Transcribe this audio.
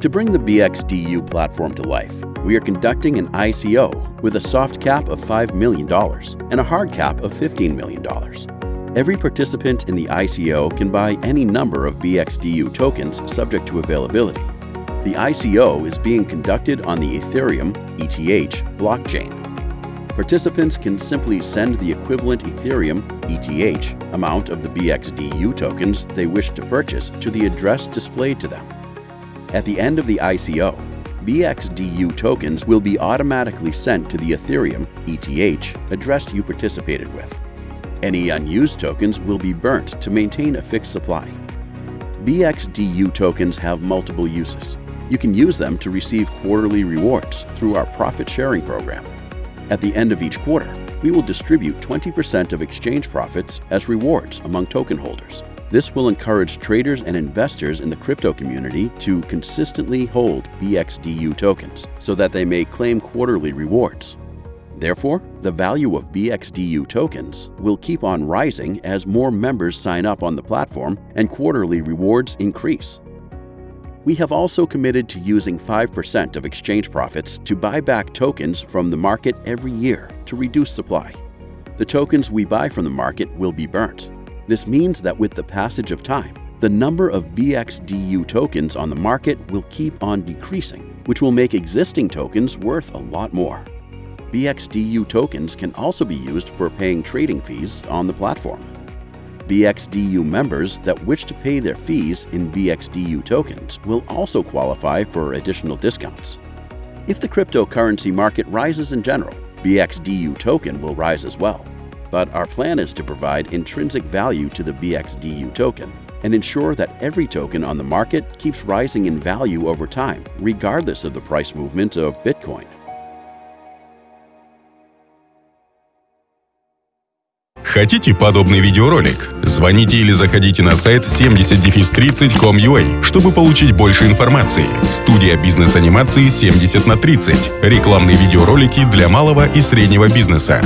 To bring the BXDU platform to life, we are conducting an ICO with a soft cap of $5 million and a hard cap of $15 million. Every participant in the ICO can buy any number of BXDU tokens subject to availability. The ICO is being conducted on the Ethereum ETH blockchain. Participants can simply send the equivalent Ethereum ETH amount of the BXDU tokens they wish to purchase to the address displayed to them. At the end of the ICO, BXDU tokens will be automatically sent to the Ethereum ETH address you participated with. Any unused tokens will be burnt to maintain a fixed supply. BXDU tokens have multiple uses. You can use them to receive quarterly rewards through our profit sharing program. At the end of each quarter, we will distribute 20% of exchange profits as rewards among token holders. This will encourage traders and investors in the crypto community to consistently hold BXDU tokens so that they may claim quarterly rewards. Therefore, the value of BXDU tokens will keep on rising as more members sign up on the platform and quarterly rewards increase. We have also committed to using 5% of exchange profits to buy back tokens from the market every year to reduce supply. The tokens we buy from the market will be burnt. This means that with the passage of time, the number of BXDU tokens on the market will keep on decreasing, which will make existing tokens worth a lot more. BXDU tokens can also be used for paying trading fees on the platform. BXDU members that wish to pay their fees in BXDU tokens will also qualify for additional discounts. If the cryptocurrency market rises in general, BXDU token will rise as well. But our plan is to provide intrinsic value to the BXDU token and ensure that every token on the market keeps rising in value over time, regardless of the price movement of Bitcoin. Хотите подобный видеоролик? Звоните или заходите на сайт 70-30.com.ua, чтобы получить больше информации. Студия бизнес-анимации 70 на 30. Рекламные видеоролики для малого и среднего бизнеса.